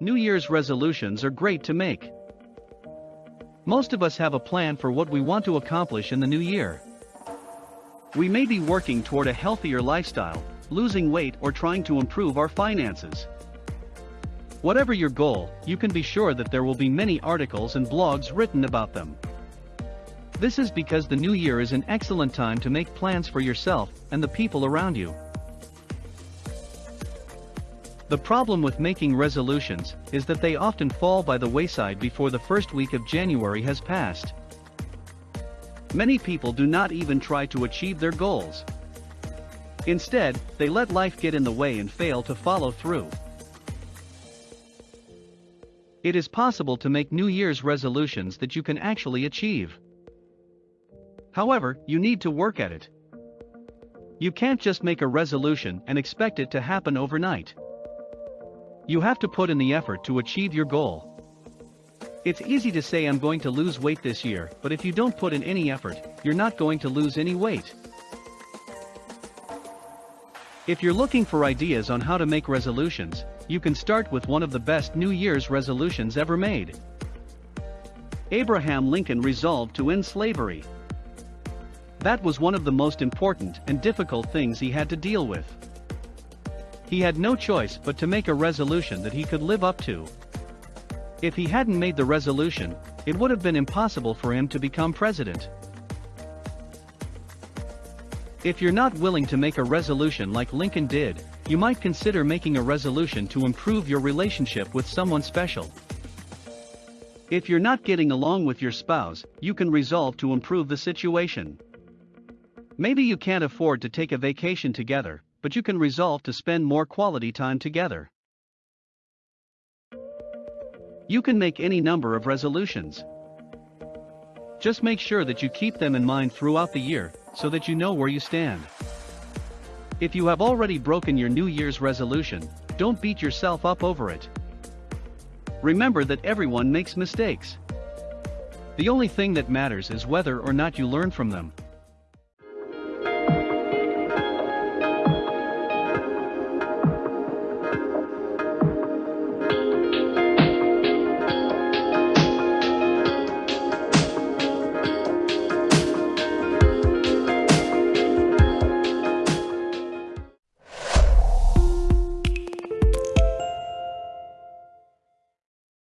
Year's resolutions are great to make. Most of us have a plan for what we want to accomplish in the new year. We may be working toward a healthier lifestyle, losing weight or trying to improve our finances. Whatever your goal, you can be sure that there will be many articles and blogs written about them. This is because the new year is an excellent time to make plans for yourself and the people around you. The problem with making resolutions is that they often fall by the wayside before the first week of January has passed. Many people do not even try to achieve their goals. Instead, they let life get in the way and fail to follow through. It is possible to make New Year's resolutions that you can actually achieve. However, you need to work at it. You can't just make a resolution and expect it to happen overnight. You have to put in the effort to achieve your goal. It's easy to say I'm going to lose weight this year, but if you don't put in any effort, you're not going to lose any weight. If you're looking for ideas on how to make resolutions, you can start with one of the best New Year's resolutions ever made. Abraham Lincoln resolved to end slavery. That was one of the most important and difficult things he had to deal with. He had no choice but to make a resolution that he could live up to. If he hadn't made the resolution, it would have been impossible for him to become president. If you're not willing to make a resolution like Lincoln did, you might consider making a resolution to improve your relationship with someone special. If you're not getting along with your spouse, you can resolve to improve the situation. Maybe you can't afford to take a vacation together, but you can resolve to spend more quality time together. You can make any number of resolutions. Just make sure that you keep them in mind throughout the year, so that you know where you stand. If you have already broken your New Year's resolution, don't beat yourself up over it. Remember that everyone makes mistakes. The only thing that matters is whether or not you learn from them.